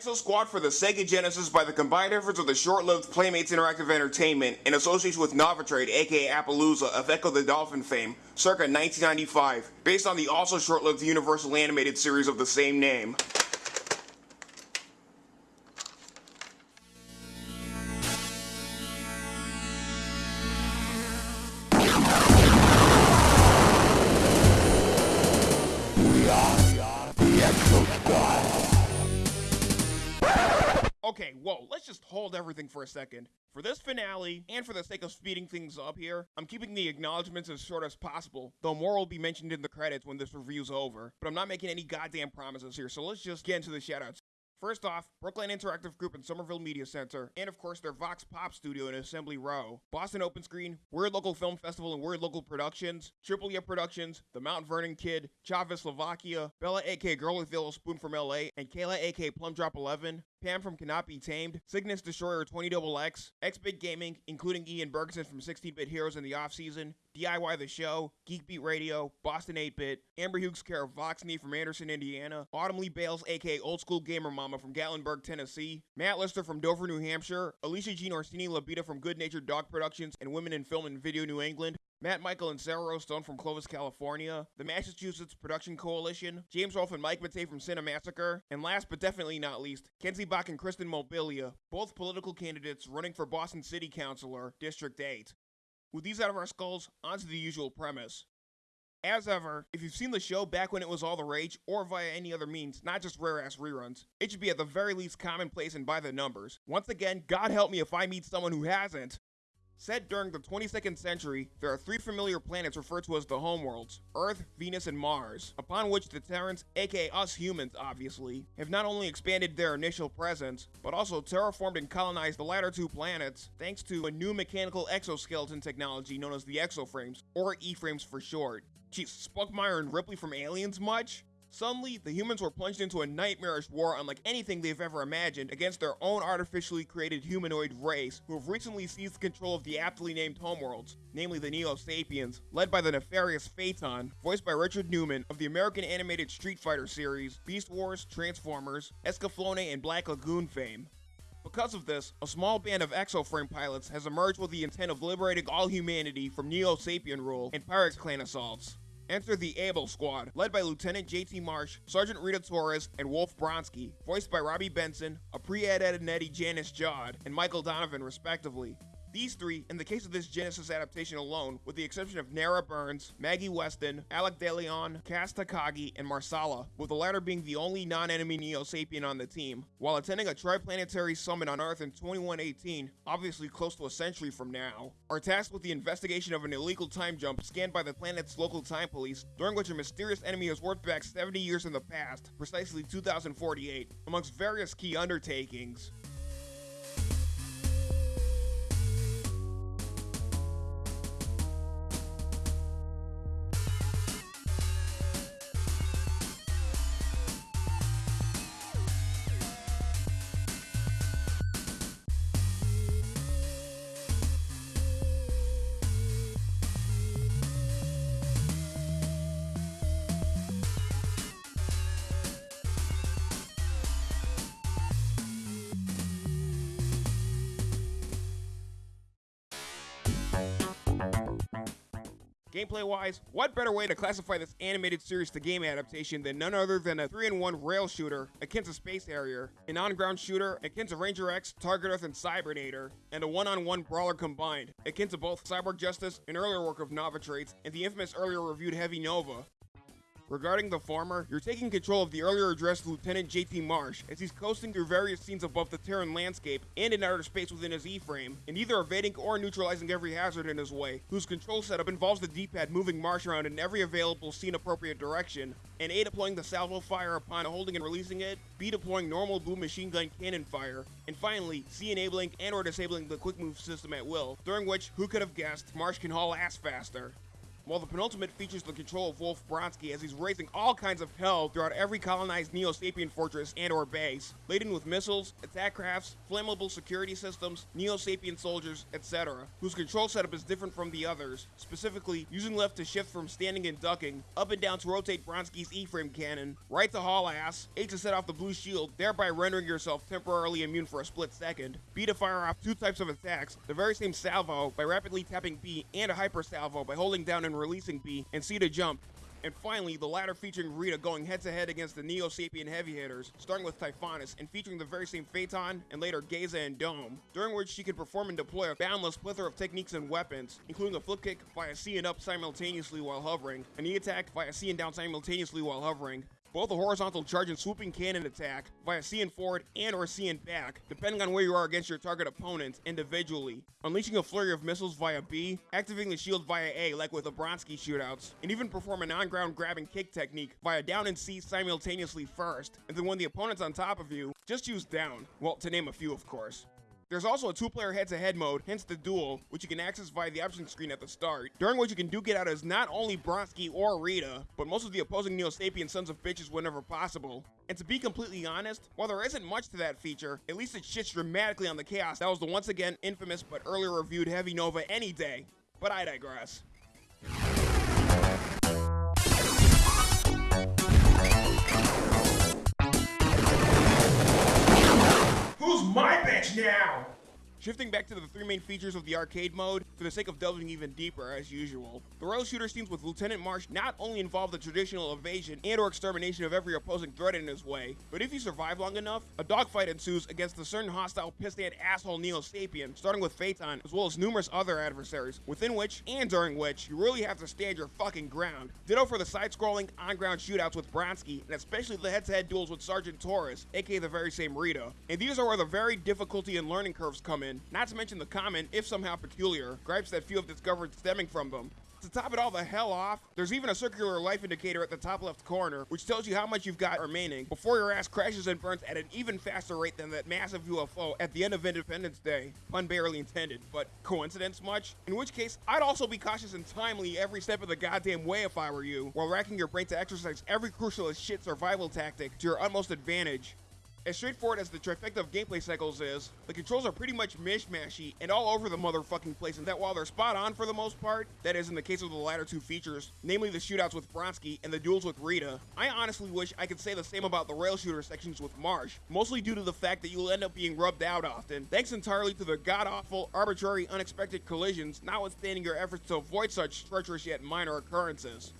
Exo Squad for the Sega Genesis by the combined efforts of the short-lived Playmates Interactive Entertainment in association with Novotrade aka Appaloosa of Ecco the Dolphin fame, circa 1995, based on the also short-lived Universal animated series of the same name. Okay, whoa, let's just hold everything for a second. For this finale, and for the sake of speeding things up here, I'm keeping the acknowledgements as short as possible, though more will be mentioned in the credits when this review's over. But I'm not making any goddamn promises here, so let's just get into the shoutouts. First off, Brooklyn Interactive Group and Somerville Media Center, and of course their Vox Pop Studio in Assembly Row, Boston Open Screen, Weird Local Film Festival and Weird Local Productions, Triple A Productions, The Mount Vernon Kid, Chavez Slovakia, Bella aka Girl with Yellow Spoon from LA, and Kayla aka Plum Drop 11, Pam from Cannot Be Tamed, Cygnus Destroyer 20XX, X Big Gaming, including Ian Bergson from 16 Bit Heroes in the Off Season, DIY The Show, Geekbeat Radio, Boston 8 Bit, Amber Hughes care of Voxney from Anderson, Indiana, Autumn Lee Bales, aka Old School Gamer Mama from Gatlinburg, Tennessee, Matt Lister from Dover, New Hampshire, Alicia Jean Orsini Labita from Good Natured Dog Productions and Women in Film and Video New England, Matt Michael and Sarah Rostone from Clovis, California, the Massachusetts Production Coalition, James Rolfe and Mike Matei from Cinemassacre, and last but definitely not least, Kenzie Bok and Kristen Mobilia, both political candidates running for Boston City Councilor, District 8. With these out of our skulls, onto the usual premise. As ever, if you've seen the show back when it was all the rage, or via any other means, not just rare ass reruns, it should be at the very least commonplace and by the numbers. Once again, God help me if I meet someone who hasn't. Set during the 22nd century, there are three familiar planets referred to as the homeworlds Earth, Venus, and Mars, upon which the Terrans, aka us humans obviously, have not only expanded their initial presence, but also terraformed and colonized the latter two planets thanks to a new mechanical exoskeleton technology known as the exoframes, or E-frames for short. Geez, Spunkmeyer and Ripley from Aliens much? Suddenly, the humans were plunged into a nightmarish war unlike anything they've ever imagined against their own artificially created humanoid race, who have recently seized control of the aptly named homeworlds, namely the Neo-Sapiens, led by the nefarious Phaeton, voiced by Richard Newman of the American animated Street Fighter series, Beast Wars, Transformers, Escaflowne, and Black Lagoon fame. Because of this, a small band of exoframe pilots has emerged with the intent of liberating all humanity from Neo-Sapien rule and Pirate Clan assaults. Enter the Able Squad, led by Lieutenant JT Marsh, Sergeant Rita Torres, and Wolf Bronski, voiced by Robby Benson, a pre-ed Ed Eddie Janyse Jaud, and Michael Donovan respectively. These three, in the case of this Genesis adaptation alone, with the exception of Nara Burns, Maggie Weston, Alec DeLeon, Kaz Takagi, and Marsala, with the latter being the only non-enemy Neo-Sapien on the team, while attending a triplanetary summit on Earth in 2118, obviously close to a century from now, are tasked with the investigation of an illegal time jump scanned by the planet's local time police, during which a mysterious enemy has warped back 70 years in the past, precisely 2048, amongst various key undertakings. Gameplay wise, what better way to classify this animated series to game adaptation than none other than a 3-in-1 rail shooter akin to Space Harrier, an on-ground shooter akin to Ranger X, Target Earth, and Cybernator, and a one-on-one brawler combined, akin to both Cyborg Justice, an earlier work of Novotrades, and the infamous earlier reviewed Heavy Nova. Regarding the former, you're taking control of the earlier addressed Lieutenant JT Marsh as he's coasting through various scenes above the Terran landscape and in outer space within his E-frame, and either evading or neutralizing every hazard in his way, whose control setup involves the D-pad moving Marsh around in every available scene-appropriate direction, and A deploying the salvo fire upon holding and releasing it, B deploying normal boom machine gun cannon fire, and finally, C enabling and or disabling the quick move system at will, during which, who could have guessed, Marsh can haul ass faster. While the penultimate features the control of Wolf Bronski as he's raising all kinds of hell throughout every colonized Neo-Sapien fortress and or base, laden with missiles, attack crafts, flammable security systems, Neo-Sapien soldiers, etc., whose control setup is different from the others, specifically using left to shift from standing and ducking, up and down to rotate Bronski's E-frame cannon, right to haul ass, A to set off the blue shield, thereby rendering yourself temporarily immune for a split second, B to fire off two types of attacks, the very same salvo by rapidly tapping B, and a hyper salvo by holding down releasing B, and C to jump, and finally, the latter featuring Rita going head to head against the Neo Sapien heavy hitters, starting with Typhonus and featuring the very same Phaeton and later Geza and Dome, during which she could perform and deploy a boundless plethora of techniques and weapons, including a flip kick via C and up simultaneously while hovering, a knee attack via C and down simultaneously while hovering, both a horizontal charge and swooping cannon attack via C and forward and or C and back, depending on where you are against your target opponent individually. Unleashing a flurry of missiles via B, activating the shield via A like with the Bronski shootouts, and even perform a non-ground grabbing kick technique via down and C simultaneously first, and then when the opponent's on top of you, just use down. Well, to name a few of course. There's also a two-player head-to-head mode, hence the duel, which you can access via the options screen at the start, during which you can duke it out as not only Bronski or Rita, but most of the opposing Neo-Sapien sons of bitches whenever possible. And to be completely honest, while there isn't much to that feature, at least it shits dramatically on the chaos that was the once again infamous but earlier reviewed Heavy Nova any day. But I digress. Who's my now? Shifting back to the three main features of the arcade mode, for the sake of delving even deeper as usual. The rail shooter scenes with Lieutenant Marsh not only involve the traditional evasion and or extermination of every opposing threat in his way, but if you survive long enough, a dogfight ensues against a certain hostile pissant asshole Neo-Sapien, starting with Phaeton, as well as numerous other adversaries, within which, and during which, you really have to stand your fucking ground. Ditto for the side-scrolling, on-ground shootouts with Bronski, and especially the head-to-head duels with Sergeant Torres, aka the very same Rita. And these are where the very difficulty and learning curves come in, not to mention the common, if somehow peculiar, gripes that few have discovered stemming from them. To top it all the hell off, there's even a circular life indicator at the top left corner, which tells you how much you've got remaining before your ass crashes and burns at an even faster rate than that massive UFO at the end of Independence Day. Pun barely intended, but coincidence much? In which case, I'd also be cautious and timely every step of the goddamn way if I were you, while racking your brain to exercise every crucial as shit survival tactic to your utmost advantage. As straightforward as the trifecta of gameplay cycles is, the controls are pretty much mishmashy and all over the motherfucking place, and that while they're spot on for the most part, that is in the case of the latter two features, namely the shootouts with Bronski and the duels with Rita, I honestly wish I could say the same about the rail shooter sections with Marsh, mostly due to the fact that you'll end up being rubbed out often, thanks entirely to the god-awful, arbitrary, unexpected collisions, notwithstanding your efforts to avoid such treacherous yet minor occurrences.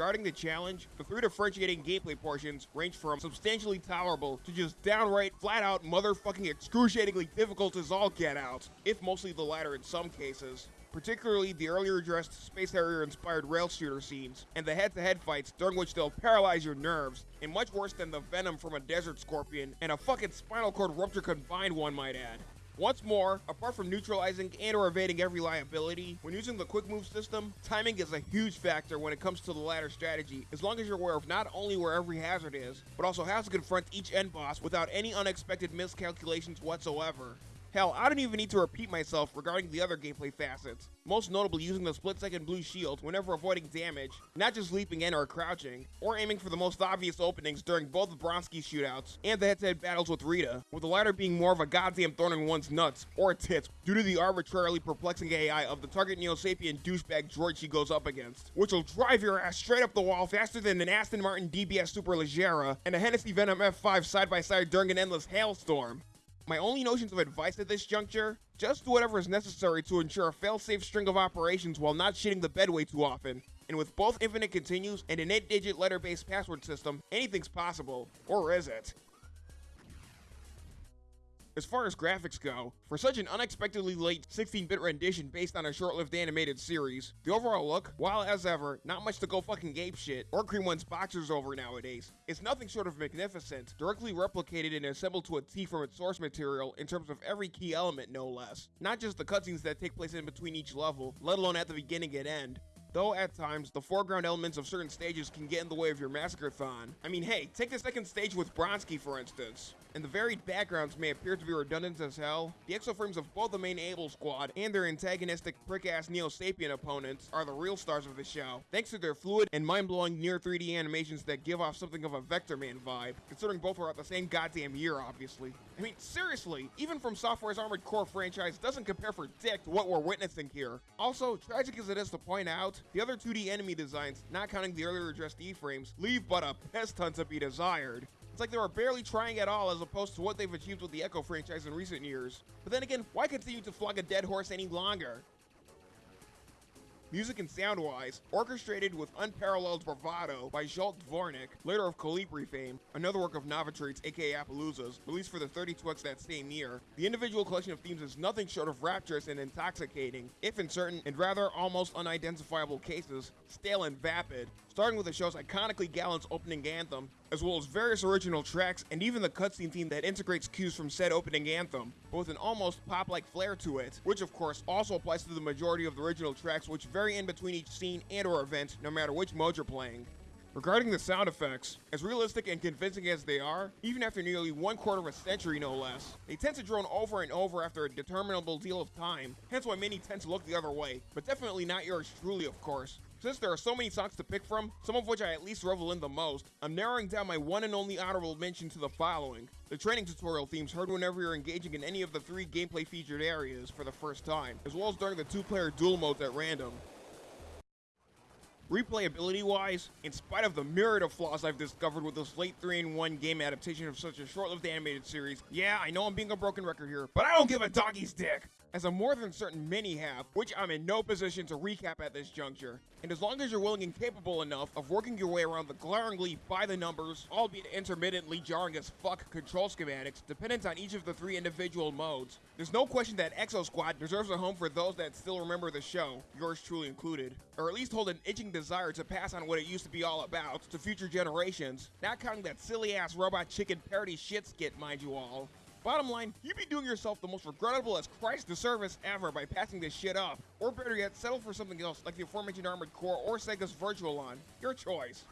Regarding the challenge, the three differentiating gameplay portions range from substantially tolerable to just downright, flat out, motherfucking excruciatingly difficult as all get out, if mostly the latter in some cases. Particularly the earlier addressed Space Harrier inspired rail shooter scenes, and the head to head fights during which they'll paralyze your nerves, and much worse than the venom from a desert scorpion, and a fucking spinal cord rupture combined, one might add. Once more, apart from neutralizing and or evading every liability, when using the quick move system, timing is a huge factor when it comes to the latter strategy, as long as you're aware of not only where every hazard is, but also how to confront each end boss without any unexpected miscalculations whatsoever. Hell, I don't even need to repeat myself regarding the other gameplay facets, most notably using the split second blue shield whenever avoiding damage, not just leaping in or crouching, or aiming for the most obvious openings during both the Bronski shootouts and the head to head battles with Rita, with the latter being more of a goddamn thorn in one's nuts, or tits, due to the arbitrarily perplexing AI of the target Neo Sapien douchebag droid she goes up against, which will drive your ass straight up the wall faster than an Aston Martin DBS Superleggera and a Hennessy Venom F5 side by side during an endless hailstorm. My only notions of advice at this juncture, just do whatever is necessary to ensure a fail-safe string of operations while not shitting the bed way too often. And with both infinite continues and an 8-digit letter-based password system, anything's possible. Or is it? As far as graphics go, for such an unexpectedly late 16-bit rendition based on a short-lived animated series, the overall look, while as ever, not much to go fucking gape shit or cream one's boxers over nowadays, is nothing short of magnificent, directly replicated and assembled to a T from its source material in terms of every key element no less. Not just the cutscenes that take place in between each level, let alone at the beginning and end, though at times the foreground elements of certain stages can get in the way of your Massacre-thon. I mean, hey, take the second stage with Bronski for instance and the varied backgrounds may appear to be redundant as hell, the exoframes of both the main Able squad and their antagonistic prick-ass Neo-Sapien opponents are the real stars of the show, thanks to their fluid and mind-blowing near 3D animations that give off something of a Vectorman vibe, considering both were out the same goddamn year, obviously. I mean, seriously, even FromSoftware's Armored Core franchise doesn't compare for dick to what we're witnessing here. Also, tragic as it is to point out, the other 2D enemy designs, not counting the earlier addressed E-frames, leave but a piss ton to be desired. It's like they were barely trying at all as opposed to what they've achieved with the Echo franchise in recent years. But then again, why continue to flog a dead horse any longer? Music and sound-wise, orchestrated with unparalleled bravado by Zsolt Dvornik, later of Kolibri fame, another work of Novotrade's aka Appaloosa's, released for the 32X that same year. The individual collection of themes is nothing short of rapturous and intoxicating, if in certain and rather almost unidentifiable cases, stale and vapid, starting with the show's iconically gallant opening anthem, as well as various original tracks and even the cutscene theme that integrates cues from said opening anthem, but with an almost pop-like flair to it, which of course also applies to the majority of the original tracks which vary in between each scene and or event no matter which mode you're playing. Regarding the sound effects, as realistic and convincing as they are, even after nearly one quarter of a century no less, they tend to drone over and over after a determinable deal of time, hence why many tend to look the other way, but definitely not yours truly of course. Since there are so many songs to pick from, some of which I at least revel in the most, I'm narrowing down my one and only honorable mention to the following. The training tutorial themes heard whenever you're engaging in any of the three gameplay featured areas for the first time, as well as during the two-player duel modes at random. Replayability-wise, in spite of the myriad of flaws I've discovered with this late 3-in-1 game adaptation of such a short-lived animated series, yeah, I know I'm being a broken record here, but I don't give a doggy's dick! As a more than certain many have, which I'm in no position to recap at this juncture. And as long as you're willing and capable enough of working your way around the glaringly by the numbers, albeit intermittently jarring as fuck control schematics dependent on each of the three individual modes, there's no question that Exo Squad deserves a home for those that still remember the show, yours truly included, or at least hold an itching desire to pass on what it used to be all about to future generations, not counting that silly ass robot chicken parody shit skit, mind you all. Bottom line, you'd be doing yourself the most regrettable as Christ disservice ever by passing this shit up. Or better yet, settle for something else like the aforementioned Armored Core or Sega's Virtual-On. Your choice.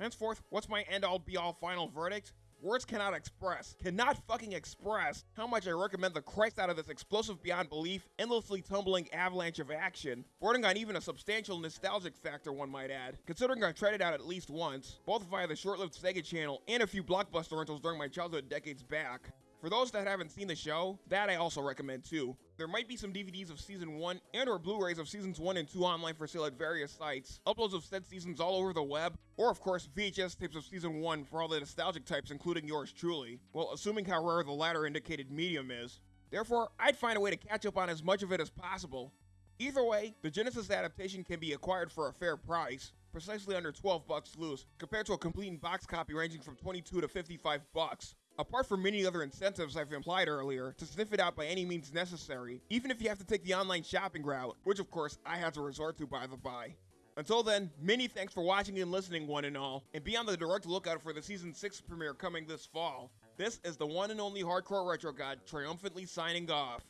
Henceforth, what's my end-all be-all final verdict? Words cannot express, cannot fucking express how much I recommend the Christ out of this explosive beyond belief, endlessly tumbling avalanche of action, bordering on even a substantial nostalgic factor one might add, considering I've tried it out at least once, both via the short-lived Sega channel and a few Blockbuster rentals during my childhood decades back. For those that haven't seen the show, that I also recommend too. There might be some DVDs of Season 1 and or Blu-rays of Seasons 1 and 2 online for sale at various sites, uploads of said seasons all over the web, or of course VHS tapes of Season 1 for all the nostalgic types including yours truly, well assuming how rare the latter indicated medium is. Therefore, I'd find a way to catch up on as much of it as possible. Either way, the Genesis adaptation can be acquired for a fair price, precisely under 12 bucks loose, compared to a complete in-box copy ranging from 22 to 55 bucks apart from many other incentives I've implied earlier, to sniff it out by any means necessary, even if you have to take the online shopping route, which of course I had to resort to by the by. Until then, many thanks for watching and listening one and all, and be on the direct lookout for the Season 6 premiere coming this fall. This is the one and only Hardcore Retro God triumphantly signing off.